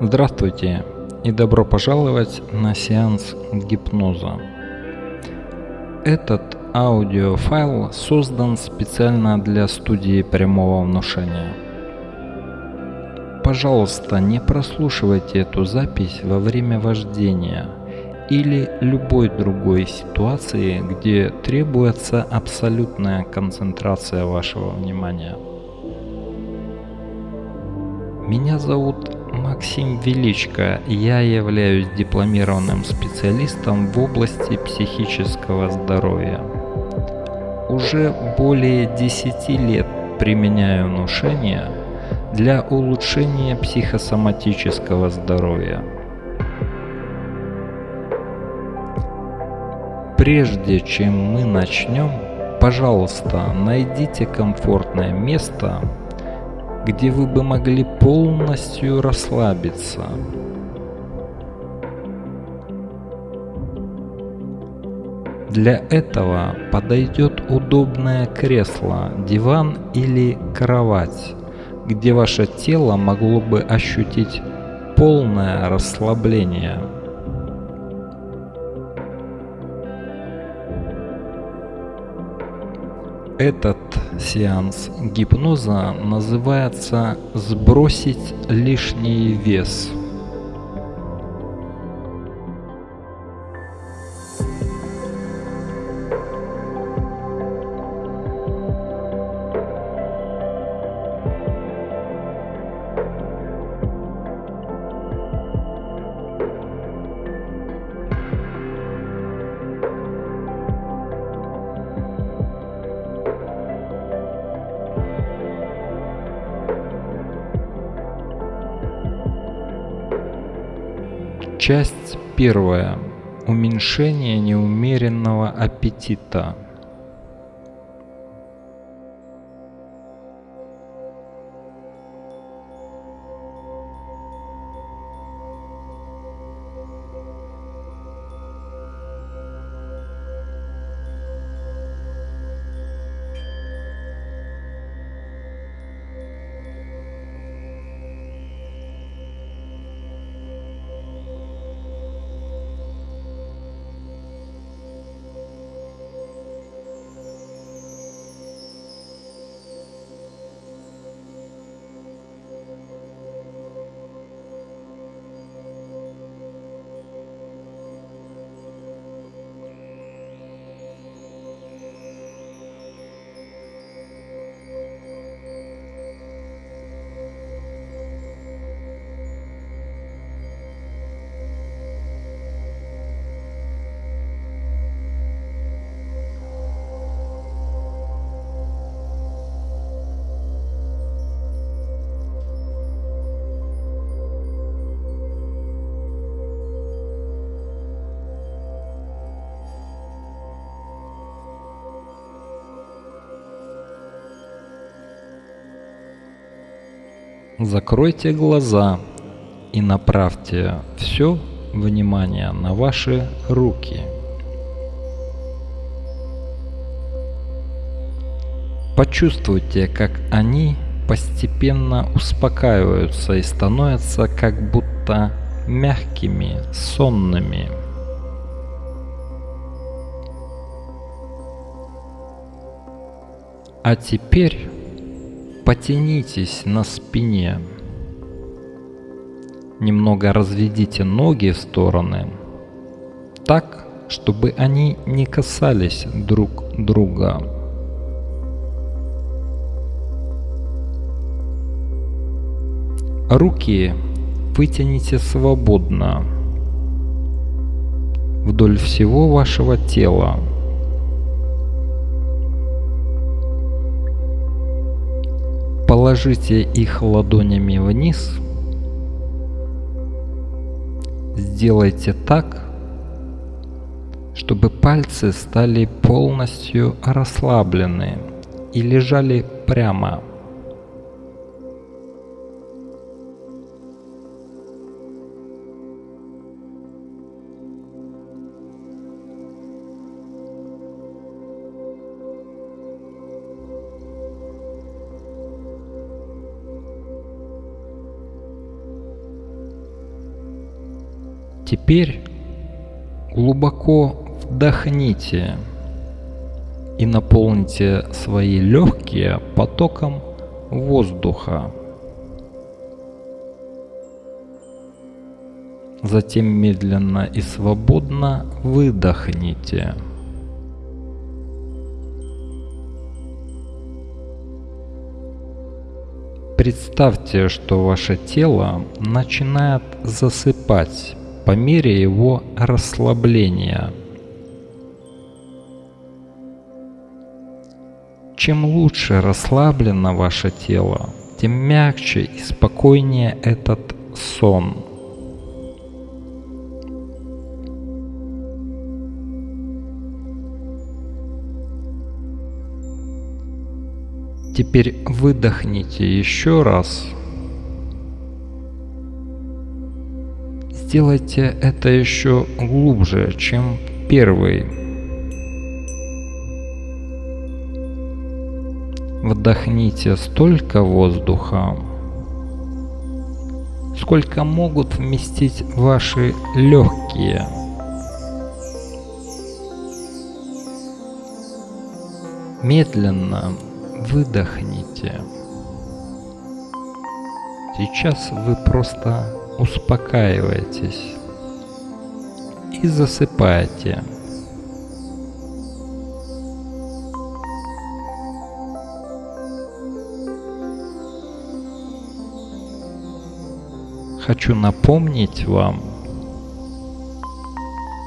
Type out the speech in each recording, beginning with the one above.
Здравствуйте и добро пожаловать на сеанс гипноза. Этот аудиофайл создан специально для студии прямого внушения. Пожалуйста, не прослушивайте эту запись во время вождения или любой другой ситуации, где требуется абсолютная концентрация вашего внимания. Меня зовут Максим Величко. Я являюсь дипломированным специалистом в области психического здоровья. Уже более 10 лет применяю внушение для улучшения психосоматического здоровья. Прежде чем мы начнем, пожалуйста, найдите комфортное место, где вы бы могли полностью расслабиться. Для этого подойдет удобное кресло, диван или кровать, где ваше тело могло бы ощутить полное расслабление. Этот сеанс гипноза называется «Сбросить лишний вес». Часть первая. Уменьшение неумеренного аппетита. Закройте глаза и направьте все внимание на ваши руки. Почувствуйте, как они постепенно успокаиваются и становятся как будто мягкими, сонными. А теперь Потянитесь на спине. Немного разведите ноги в стороны, так, чтобы они не касались друг друга. Руки вытяните свободно вдоль всего вашего тела. Положите их ладонями вниз. Сделайте так, чтобы пальцы стали полностью расслаблены и лежали прямо. Теперь глубоко вдохните и наполните свои легкие потоком воздуха. Затем медленно и свободно выдохните. Представьте, что ваше тело начинает засыпать по мере его расслабления. Чем лучше расслаблено ваше тело, тем мягче и спокойнее этот сон. Теперь выдохните еще раз. Сделайте это еще глубже, чем первый. Вдохните столько воздуха, сколько могут вместить ваши легкие. Медленно выдохните. Сейчас вы просто успокаиваетесь и засыпаете. Хочу напомнить вам,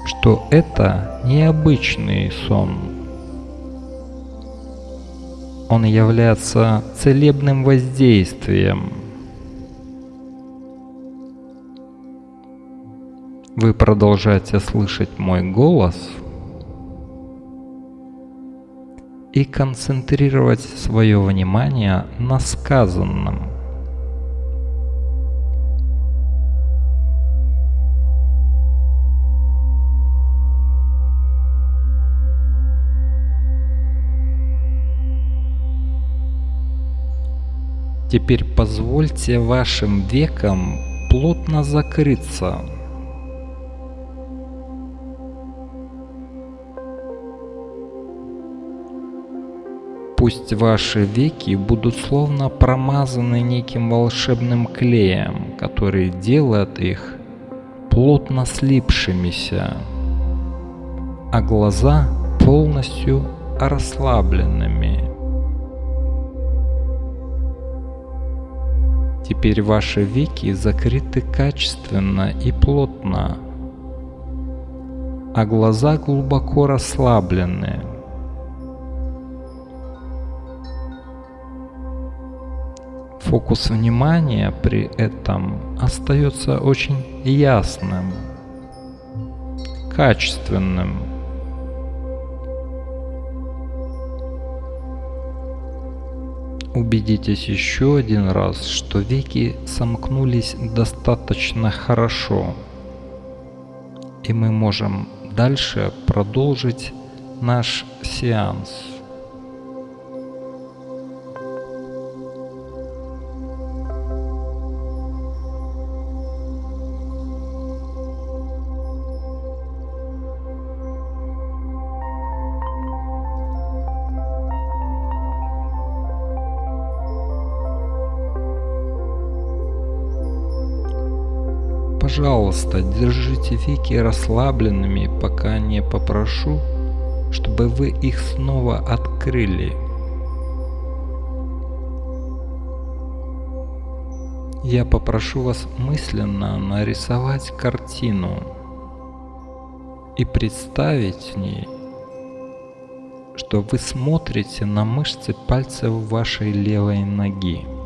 что это необычный сон он является целебным воздействием. Вы продолжаете слышать мой голос и концентрировать свое внимание на сказанном. Теперь позвольте вашим векам плотно закрыться. Пусть ваши веки будут словно промазаны неким волшебным клеем, который делает их плотно слипшимися, а глаза полностью расслабленными. Теперь ваши веки закрыты качественно и плотно, а глаза глубоко расслаблены. Фокус внимания при этом остается очень ясным, качественным. Убедитесь еще один раз, что веки сомкнулись достаточно хорошо, и мы можем дальше продолжить наш сеанс. Пожалуйста, держите веки расслабленными, пока не попрошу, чтобы вы их снова открыли. Я попрошу вас мысленно нарисовать картину и представить в ней, что вы смотрите на мышцы пальцев вашей левой ноги.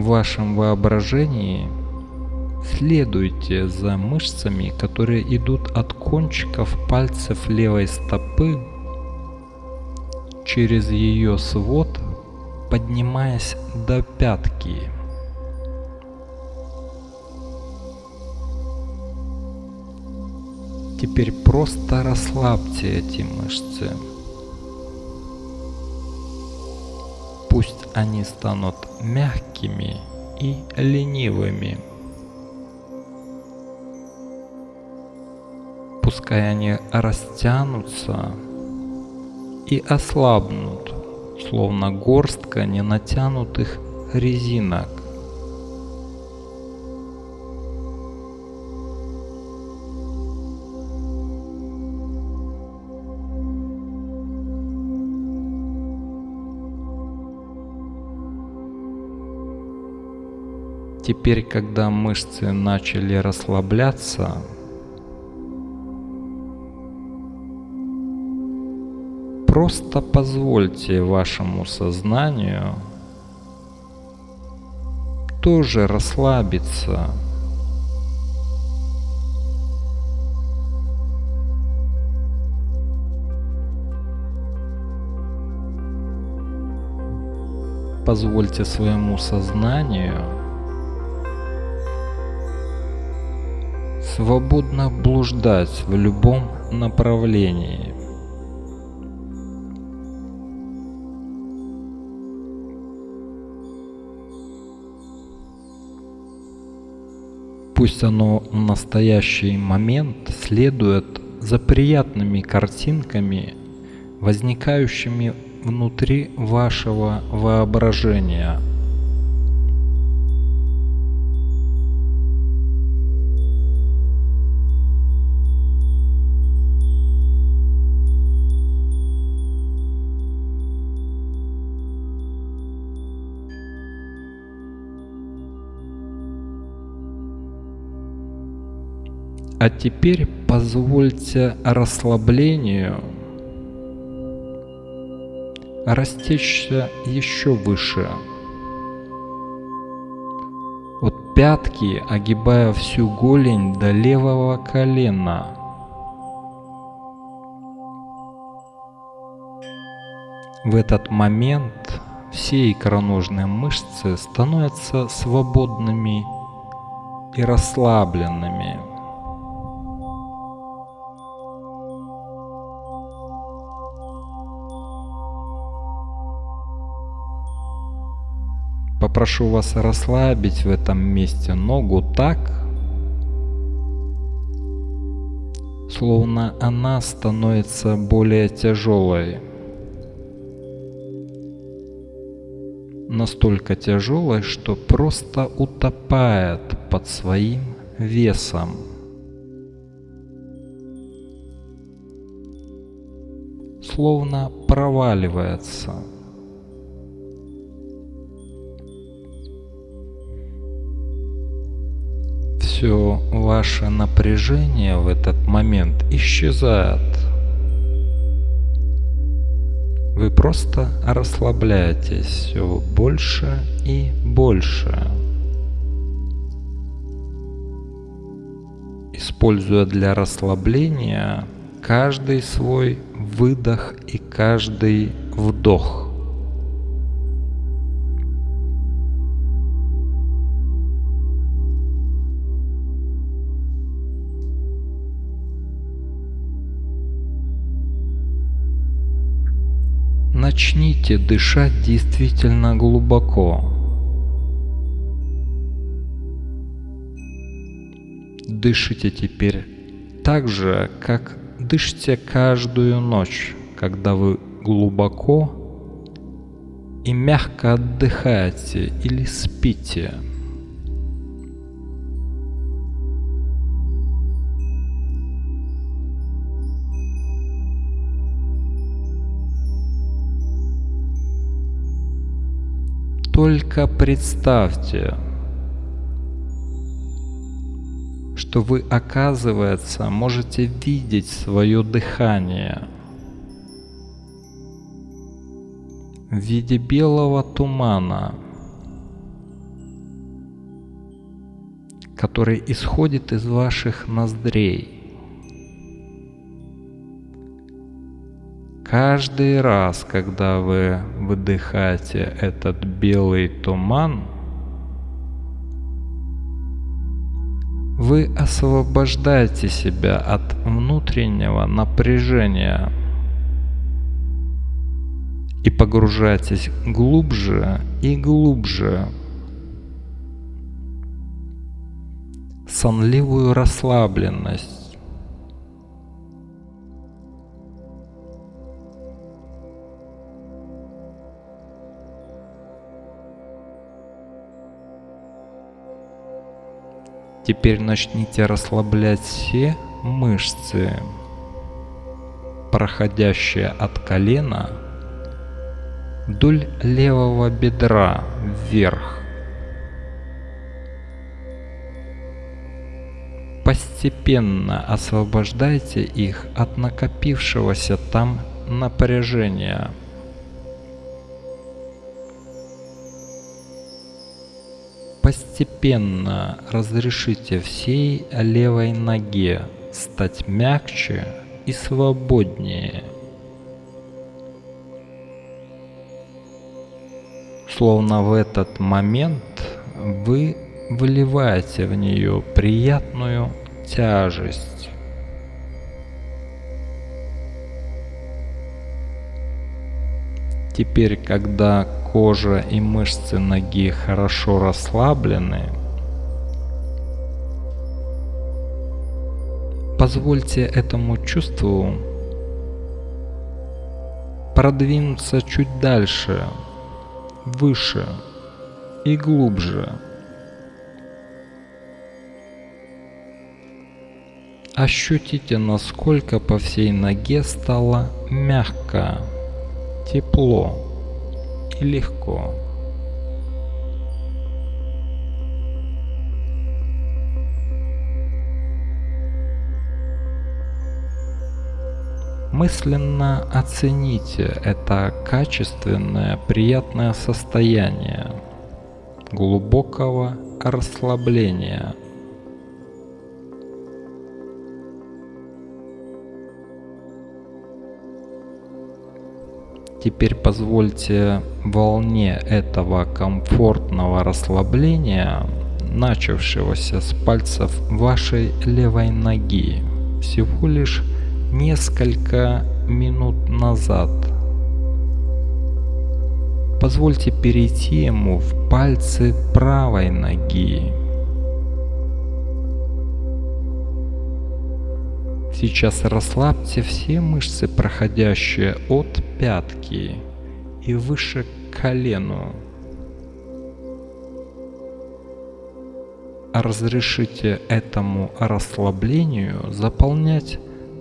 В вашем воображении следуйте за мышцами, которые идут от кончиков пальцев левой стопы через ее свод, поднимаясь до пятки. Теперь просто расслабьте эти мышцы. Они станут мягкими и ленивыми. Пускай они растянутся и ослабнут, словно горстка ненатянутых резинок. Теперь, когда мышцы начали расслабляться, просто позвольте вашему сознанию тоже расслабиться. Позвольте своему сознанию свободно блуждать в любом направлении. Пусть оно в настоящий момент следует за приятными картинками, возникающими внутри вашего воображения – А теперь позвольте расслаблению растечься еще выше. От пятки, огибая всю голень до левого колена. В этот момент все икроножные мышцы становятся свободными и расслабленными. Попрошу вас расслабить в этом месте ногу так, словно она становится более тяжелой. Настолько тяжелой, что просто утопает под своим весом. Словно проваливается. Все ваше напряжение в этот момент исчезает. Вы просто расслабляетесь все больше и больше. Используя для расслабления каждый свой выдох и каждый вдох. Начните дышать действительно глубоко. Дышите теперь так же, как дышите каждую ночь, когда вы глубоко и мягко отдыхаете или спите. Только представьте, что вы, оказывается, можете видеть свое дыхание в виде белого тумана, который исходит из ваших ноздрей. Каждый раз, когда вы выдыхаете этот белый туман, вы освобождаете себя от внутреннего напряжения и погружаетесь глубже и глубже сонливую расслабленность. Теперь начните расслаблять все мышцы, проходящие от колена вдоль левого бедра вверх. Постепенно освобождайте их от накопившегося там напряжения. Постепенно разрешите всей левой ноге стать мягче и свободнее. Словно в этот момент вы выливаете в нее приятную тяжесть. Теперь, когда кожа и мышцы ноги хорошо расслаблены, позвольте этому чувству продвинуться чуть дальше, выше и глубже. Ощутите, насколько по всей ноге стало мягко, тепло и легко. Мысленно оцените это качественное, приятное состояние глубокого расслабления – Теперь позвольте волне этого комфортного расслабления, начавшегося с пальцев вашей левой ноги, всего лишь несколько минут назад. Позвольте перейти ему в пальцы правой ноги. Сейчас расслабьте все мышцы, проходящие от пятки и выше к колену. Разрешите этому расслаблению заполнять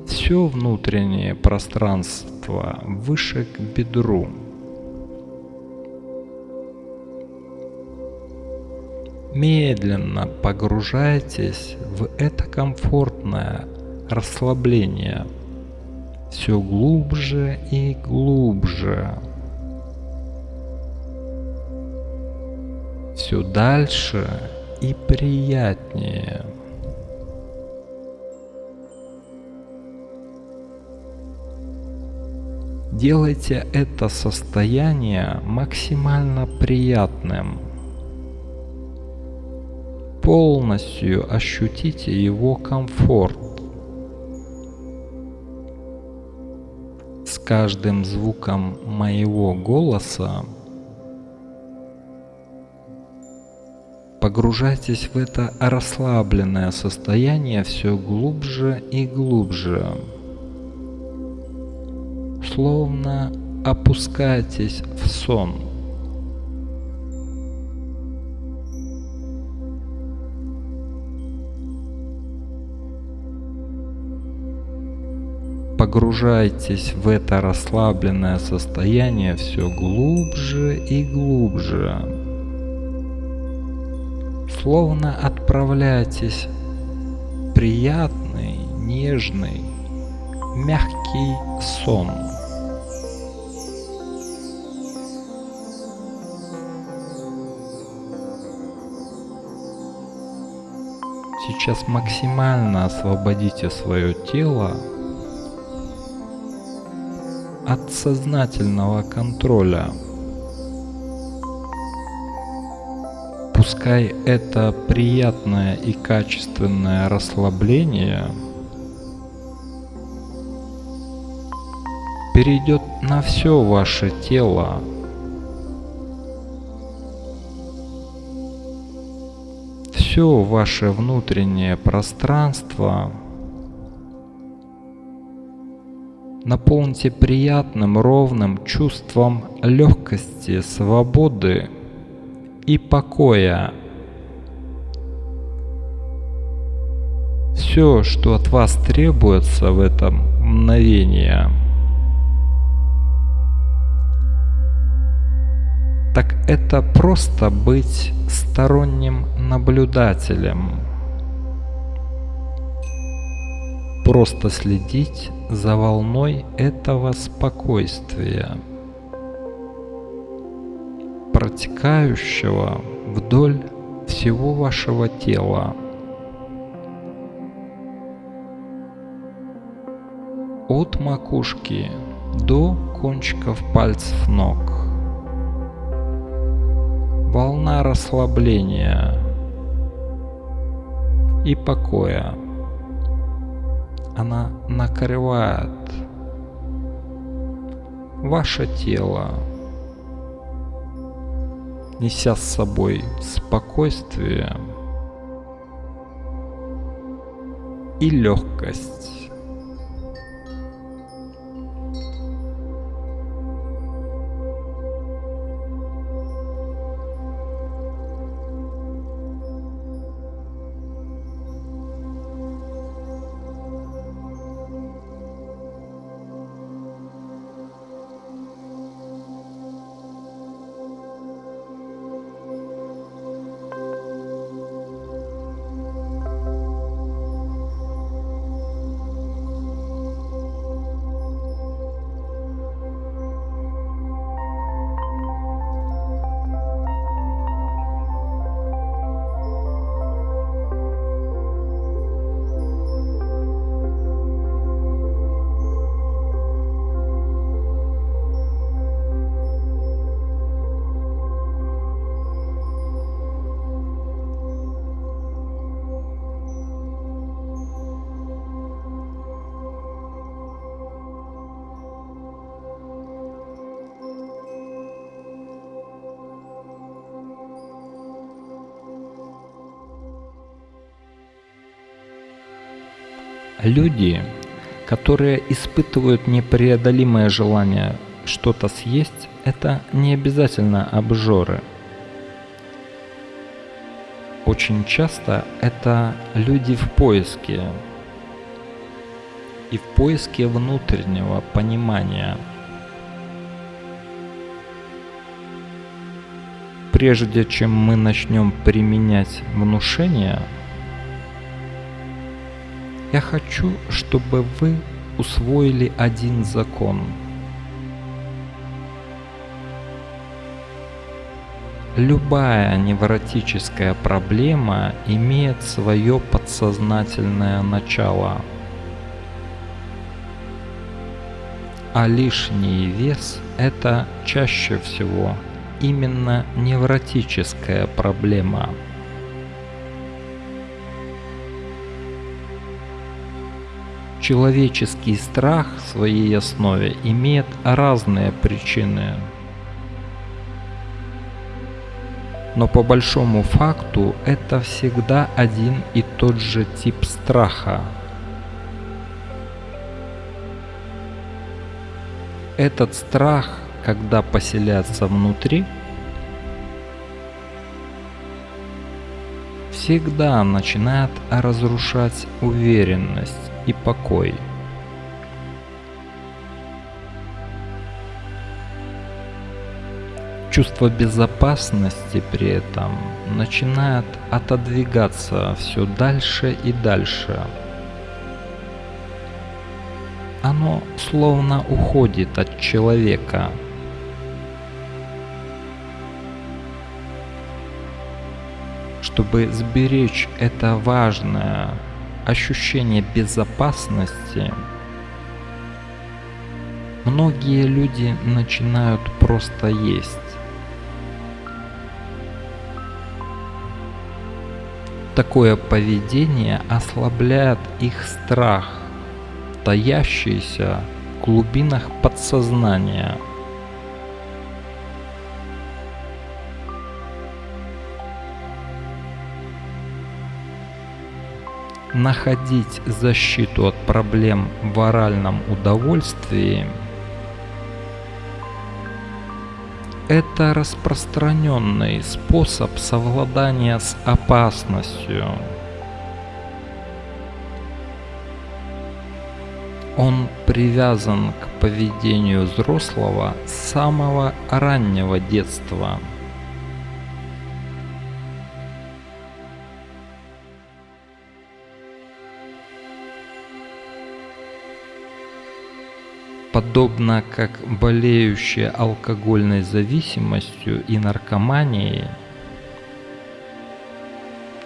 все внутреннее пространство выше к бедру. Медленно погружайтесь в это комфортное расслабление все глубже и глубже. Все дальше и приятнее. Делайте это состояние максимально приятным. Полностью ощутите его комфорт. Каждым звуком моего голоса погружайтесь в это расслабленное состояние все глубже и глубже. Словно опускайтесь в сон. Погружайтесь в это расслабленное состояние все глубже и глубже. Словно отправляйтесь в приятный, нежный, мягкий сон. Сейчас максимально освободите свое тело от сознательного контроля. Пускай это приятное и качественное расслабление перейдет на все ваше тело, все ваше внутреннее пространство наполните приятным, ровным чувством легкости, свободы и покоя. Все, что от вас требуется в этом мгновение, так это просто быть сторонним наблюдателем. Просто следить за волной этого спокойствия, протекающего вдоль всего вашего тела. От макушки до кончиков пальцев ног. Волна расслабления и покоя она накрывает ваше тело, неся с собой спокойствие и легкость. Люди, которые испытывают непреодолимое желание что-то съесть, это не обязательно обжоры. Очень часто это люди в поиске и в поиске внутреннего понимания. Прежде чем мы начнем применять внушение – я хочу, чтобы вы усвоили один закон. Любая невротическая проблема имеет свое подсознательное начало. А лишний вес – это чаще всего именно невротическая проблема – Человеческий страх в своей основе имеет разные причины. Но по большому факту это всегда один и тот же тип страха. Этот страх, когда поселяется внутри, всегда начинает разрушать уверенность и покой. Чувство безопасности при этом начинает отодвигаться все дальше и дальше. Оно словно уходит от человека. Чтобы сберечь это важное ощущение безопасности, многие люди начинают просто есть. Такое поведение ослабляет их страх, таящийся в глубинах подсознания – находить защиту от проблем в оральном удовольствии – это распространенный способ совладания с опасностью. Он привязан к поведению взрослого с самого раннего детства – подобно как болеющие алкогольной зависимостью и наркоманией,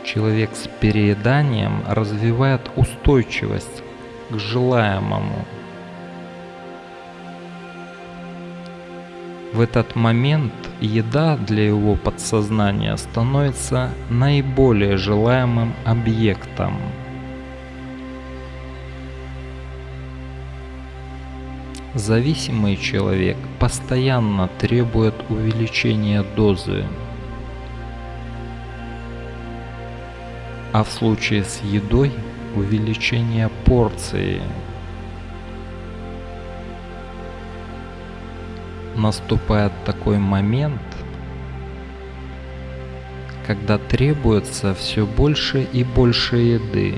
человек с перееданием развивает устойчивость к желаемому. В этот момент еда для его подсознания становится наиболее желаемым объектом – Зависимый человек постоянно требует увеличения дозы. А в случае с едой увеличение порции. Наступает такой момент, когда требуется все больше и больше еды.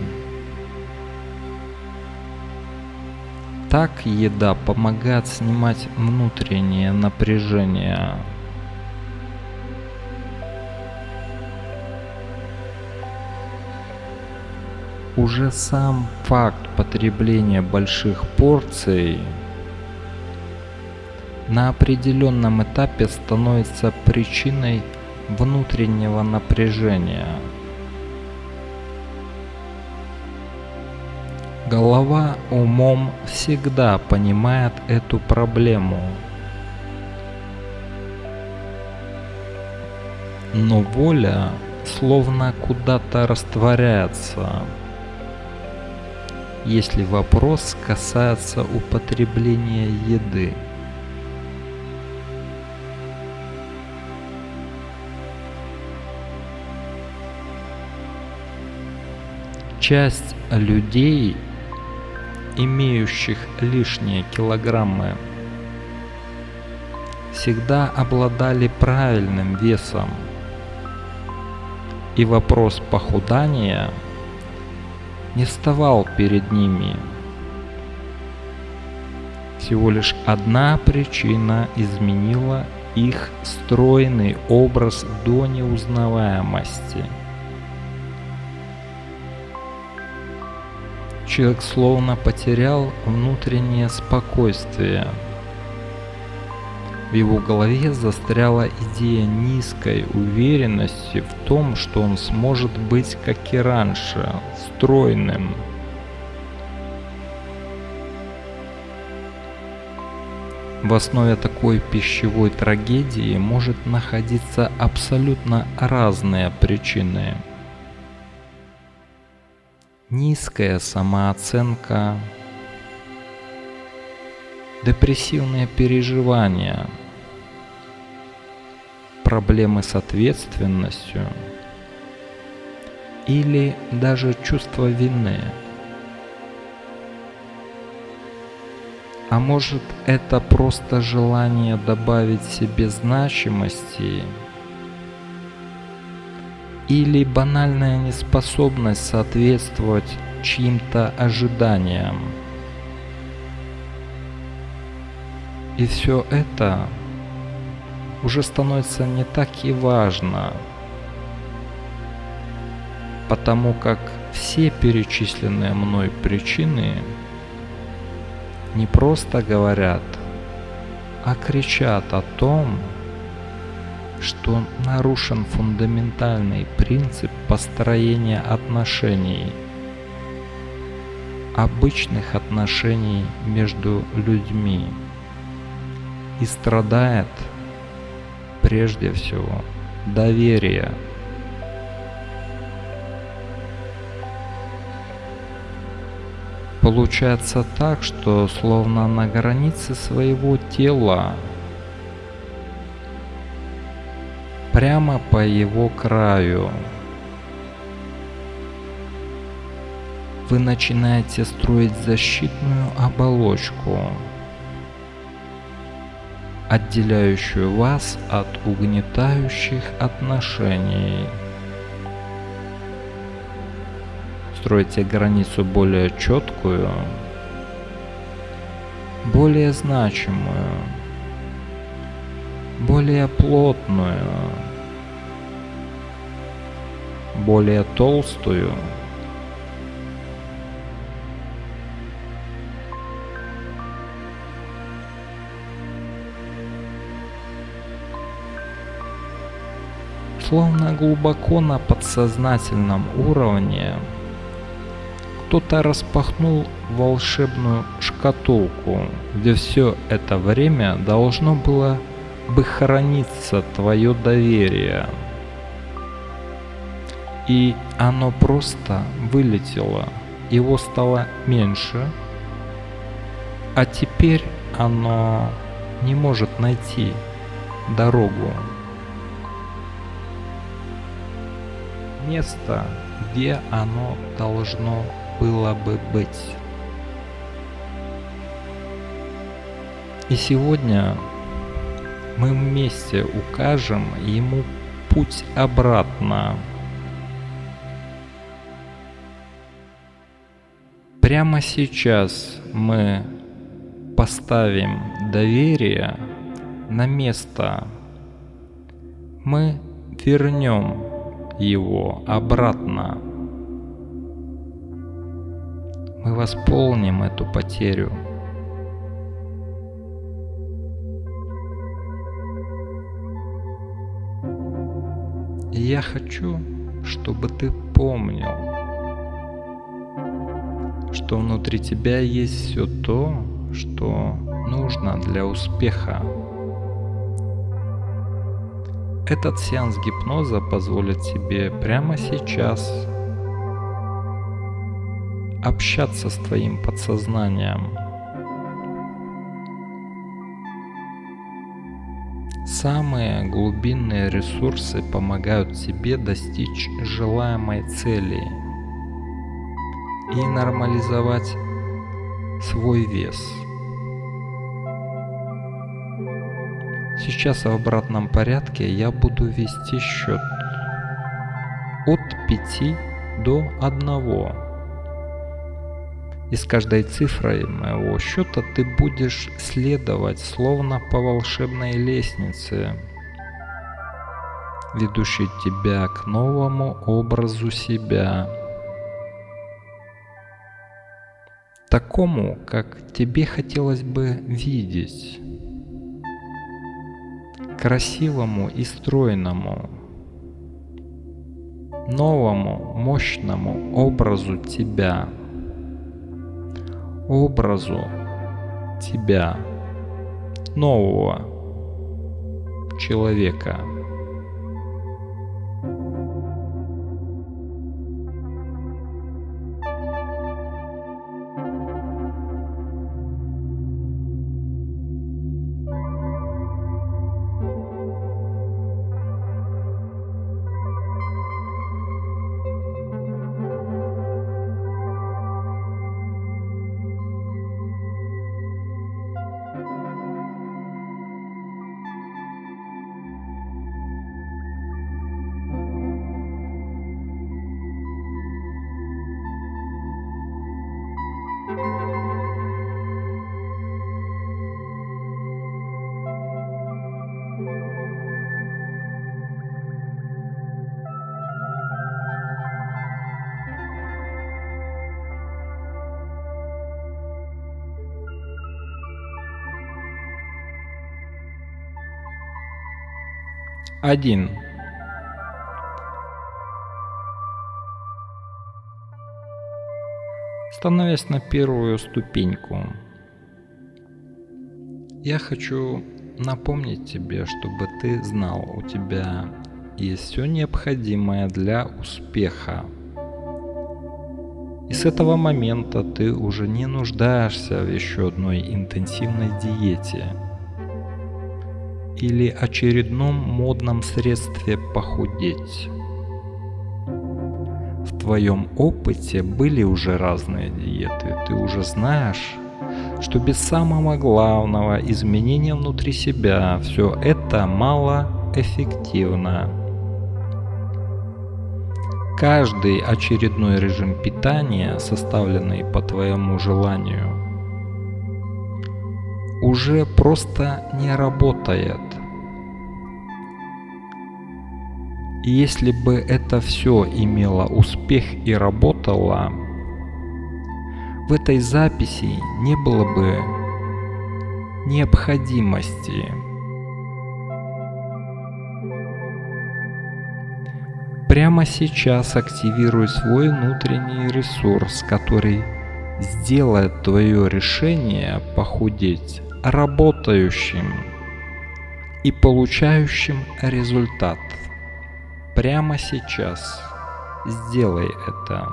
Так еда помогает снимать внутреннее напряжение. Уже сам факт потребления больших порций на определенном этапе становится причиной внутреннего напряжения – Голова умом всегда понимает эту проблему. Но воля словно куда-то растворяется, если вопрос касается употребления еды. Часть людей имеющих лишние килограммы, всегда обладали правильным весом. И вопрос похудания не вставал перед ними. Всего лишь одна причина изменила их стройный образ до неузнаваемости – Человек словно потерял внутреннее спокойствие. В его голове застряла идея низкой уверенности в том, что он сможет быть, как и раньше, стройным. В основе такой пищевой трагедии может находиться абсолютно разные причины – низкая самооценка, депрессивные переживания, проблемы с ответственностью или даже чувство вины. А может это просто желание добавить себе значимости или банальная неспособность соответствовать чьим-то ожиданиям. И все это уже становится не так и важно, потому как все перечисленные мной причины не просто говорят, а кричат о том, что нарушен фундаментальный принцип построения отношений, обычных отношений между людьми и страдает прежде всего доверие. Получается так, что словно на границе своего тела прямо по его краю. вы начинаете строить защитную оболочку, отделяющую вас от угнетающих отношений. Строите границу более четкую, более значимую, более плотную, более толстую. Словно глубоко на подсознательном уровне кто-то распахнул волшебную шкатулку, где все это время должно было бы храниться твое доверие. И оно просто вылетело, его стало меньше, а теперь оно не может найти дорогу. Место, где оно должно было бы быть. И сегодня мы вместе укажем ему путь обратно. Прямо сейчас мы поставим доверие на место. Мы вернем его обратно. Мы восполним эту потерю. Я хочу, чтобы ты помнил, что внутри тебя есть все то, что нужно для успеха. Этот сеанс гипноза позволит тебе прямо сейчас общаться с твоим подсознанием. Самые глубинные ресурсы помогают тебе достичь желаемой цели и нормализовать свой вес. Сейчас в обратном порядке я буду вести счет от 5 до 1. И с каждой цифрой моего счета ты будешь следовать словно по волшебной лестнице, ведущей тебя к новому образу себя. Такому, как тебе хотелось бы видеть. Красивому и стройному. Новому, мощному образу тебя образу тебя, нового человека. Один. Становясь на первую ступеньку, я хочу напомнить тебе, чтобы ты знал, у тебя есть все необходимое для успеха. И с этого момента ты уже не нуждаешься в еще одной интенсивной диете – или очередном модном средстве похудеть. В твоем опыте были уже разные диеты. Ты уже знаешь, что без самого главного изменения внутри себя все это малоэффективно. Каждый очередной режим питания, составленный по твоему желанию, уже просто не работает. И если бы это все имело успех и работало, в этой записи не было бы необходимости. Прямо сейчас активируй свой внутренний ресурс, который сделает твое решение похудеть работающим и получающим результат. Прямо сейчас сделай это.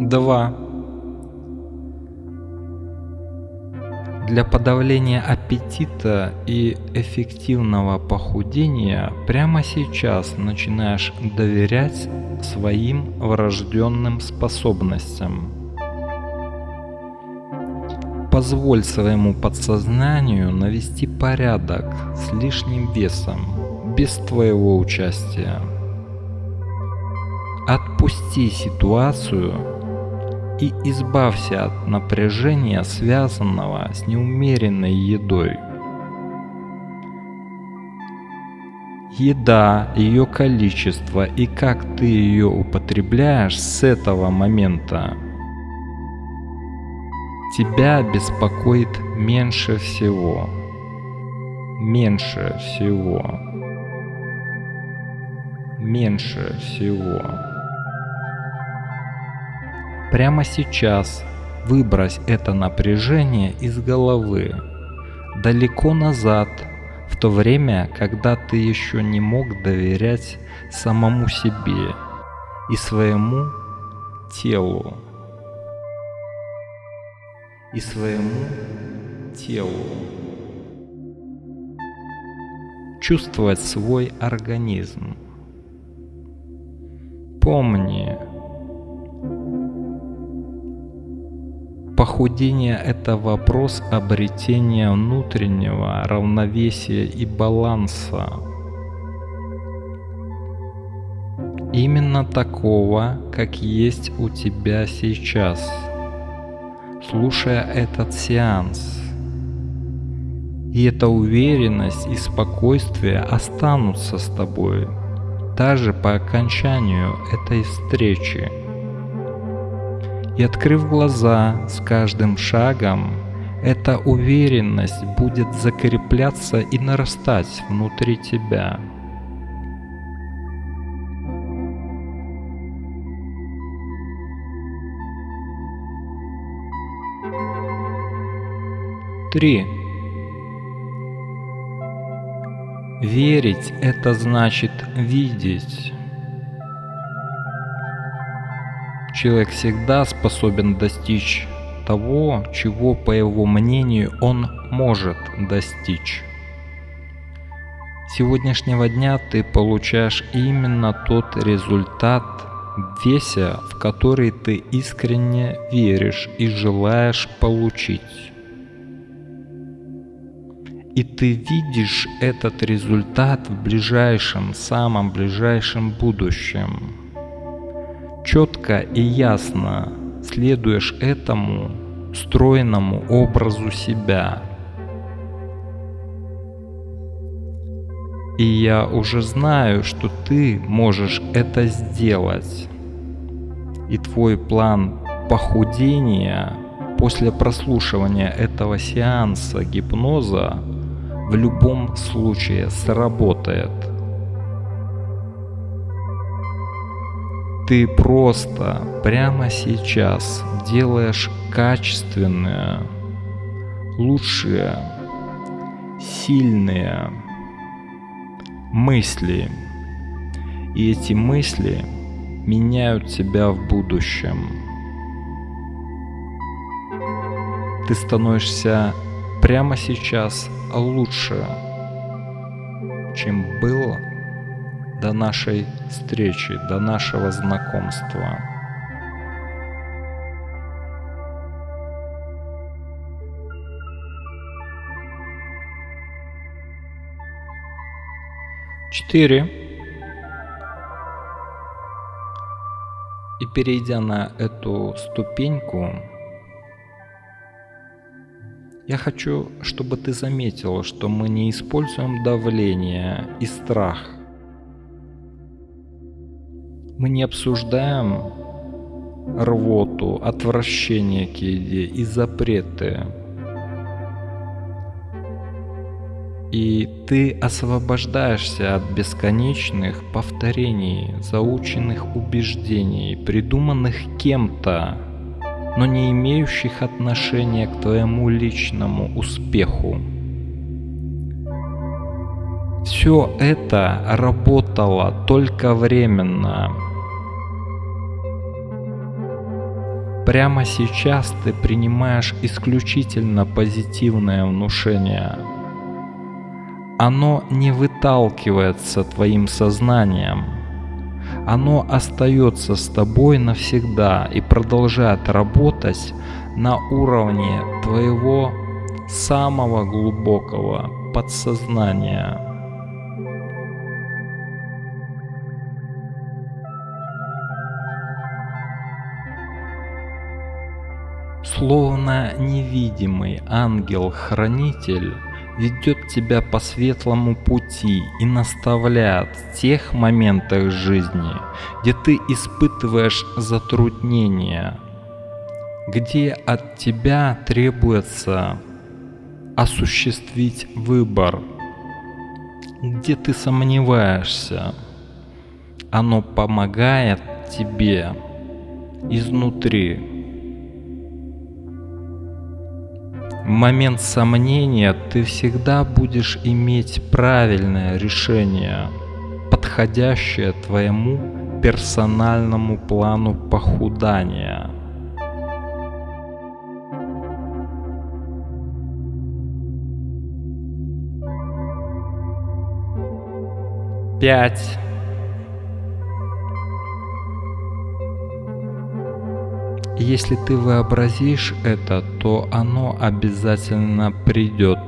Два. Для подавления аппетита и эффективного похудения прямо сейчас начинаешь доверять своим врожденным способностям. Позволь своему подсознанию навести порядок с лишним весом, без твоего участия. Отпусти ситуацию и избавься от напряжения, связанного с неумеренной едой. Еда, ее количество и как ты ее употребляешь с этого момента тебя беспокоит меньше всего. Меньше всего. Меньше всего. Прямо сейчас выбрось это напряжение из головы, далеко назад, в то время, когда ты еще не мог доверять самому себе и своему телу. И своему телу. Чувствовать свой организм. Помни, Похудение – это вопрос обретения внутреннего равновесия и баланса. Именно такого, как есть у тебя сейчас, слушая этот сеанс. И эта уверенность и спокойствие останутся с тобой, даже по окончанию этой встречи. И открыв глаза с каждым шагом, эта уверенность будет закрепляться и нарастать внутри тебя. Три. Верить – это значит видеть. Человек всегда способен достичь того, чего, по его мнению, он может достичь. Сегодняшнего дня ты получаешь именно тот результат веся, в который ты искренне веришь и желаешь получить. И ты видишь этот результат в ближайшем, самом ближайшем будущем четко и ясно следуешь этому стройному образу себя. И я уже знаю, что ты можешь это сделать. И твой план похудения после прослушивания этого сеанса гипноза в любом случае сработает. Ты просто прямо сейчас делаешь качественные, лучшие, сильные мысли. И эти мысли меняют тебя в будущем. Ты становишься прямо сейчас лучше, чем было до нашей встречи, до нашего знакомства. Четыре. И перейдя на эту ступеньку, я хочу, чтобы ты заметил, что мы не используем давление и страх. Мы не обсуждаем рвоту, отвращение к еде и запреты. И ты освобождаешься от бесконечных повторений, заученных убеждений, придуманных кем-то, но не имеющих отношения к твоему личному успеху. Все это работало только временно. Прямо сейчас ты принимаешь исключительно позитивное внушение. Оно не выталкивается твоим сознанием – оно остается с тобой навсегда и продолжает работать на уровне твоего самого глубокого подсознания. Словно невидимый ангел-хранитель ведет тебя по светлому пути и наставляет в тех моментах жизни, где ты испытываешь затруднения, где от тебя требуется осуществить выбор, где ты сомневаешься. Оно помогает тебе изнутри момент сомнения ты всегда будешь иметь правильное решение, подходящее твоему персональному плану похудания. Пять. Если ты вообразишь это, то оно обязательно придет.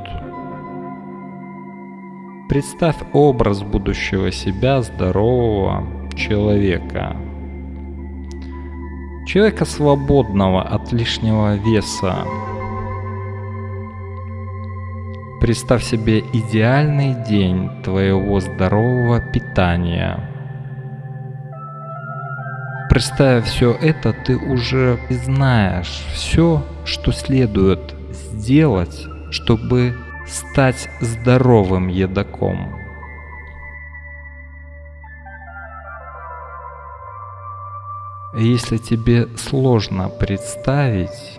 Представь образ будущего себя здорового человека. Человека свободного от лишнего веса. Представь себе идеальный день твоего здорового питания – Представив все это, ты уже знаешь все, что следует сделать, чтобы стать здоровым едоком. Если тебе сложно представить,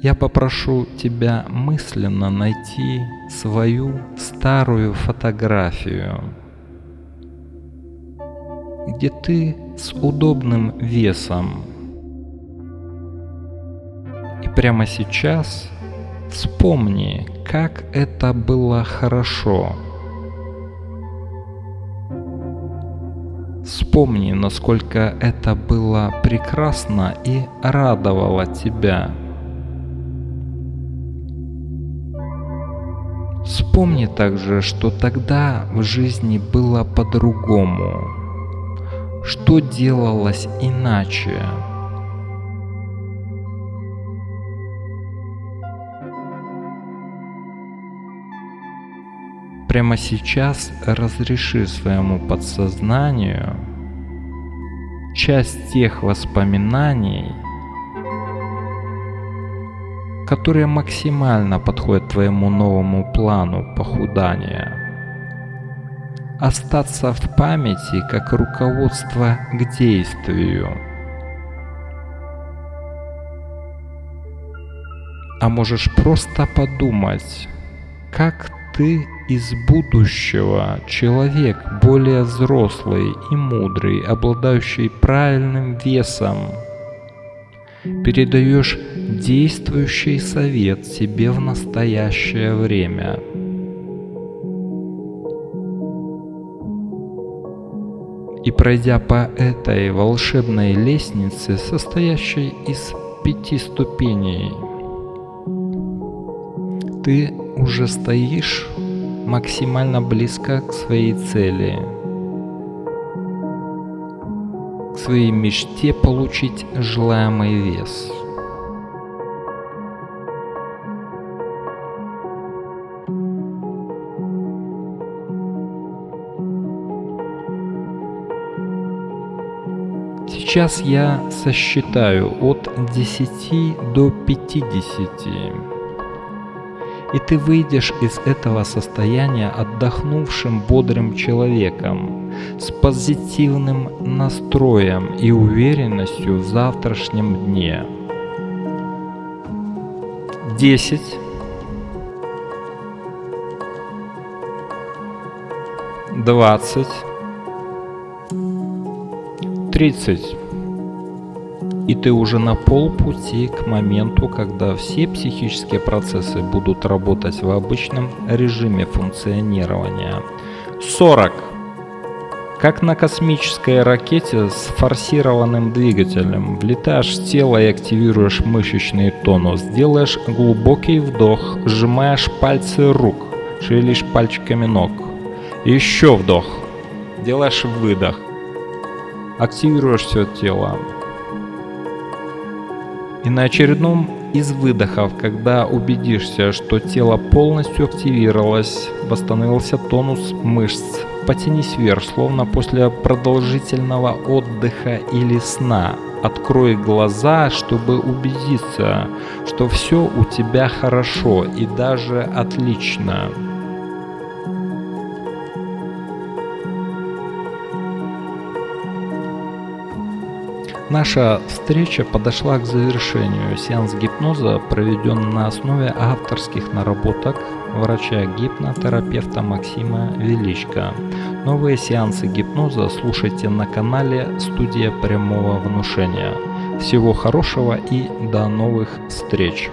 я попрошу тебя мысленно найти свою старую фотографию где ты с удобным весом. И прямо сейчас вспомни, как это было хорошо. Вспомни, насколько это было прекрасно и радовало тебя. Вспомни также, что тогда в жизни было по-другому что делалось иначе. Прямо сейчас разреши своему подсознанию часть тех воспоминаний, которые максимально подходят твоему новому плану похудания остаться в памяти как руководство к действию. А можешь просто подумать, как ты из будущего человек, более взрослый и мудрый, обладающий правильным весом, передаешь действующий совет себе в настоящее время. И пройдя по этой волшебной лестнице, состоящей из пяти ступеней, ты уже стоишь максимально близко к своей цели, к своей мечте получить желаемый вес. Сейчас я сосчитаю от 10 до 50 и ты выйдешь из этого состояния отдохнувшим бодрым человеком, с позитивным настроем и уверенностью в завтрашнем дне. 10 20 30 и ты уже на полпути к моменту, когда все психические процессы будут работать в обычном режиме функционирования. 40. Как на космической ракете с форсированным двигателем. Влетаешь в тело и активируешь мышечный тонус. Делаешь глубокий вдох, сжимаешь пальцы рук, шевелишь пальчиками ног. Еще вдох. Делаешь выдох. Активируешь все тело. И на очередном из выдохов, когда убедишься, что тело полностью активировалось, восстановился тонус мышц, потянись вверх, словно после продолжительного отдыха или сна. Открой глаза, чтобы убедиться, что все у тебя хорошо и даже отлично. Наша встреча подошла к завершению. Сеанс гипноза проведен на основе авторских наработок врача-гипнотерапевта Максима Величко. Новые сеансы гипноза слушайте на канале «Студия прямого внушения». Всего хорошего и до новых встреч!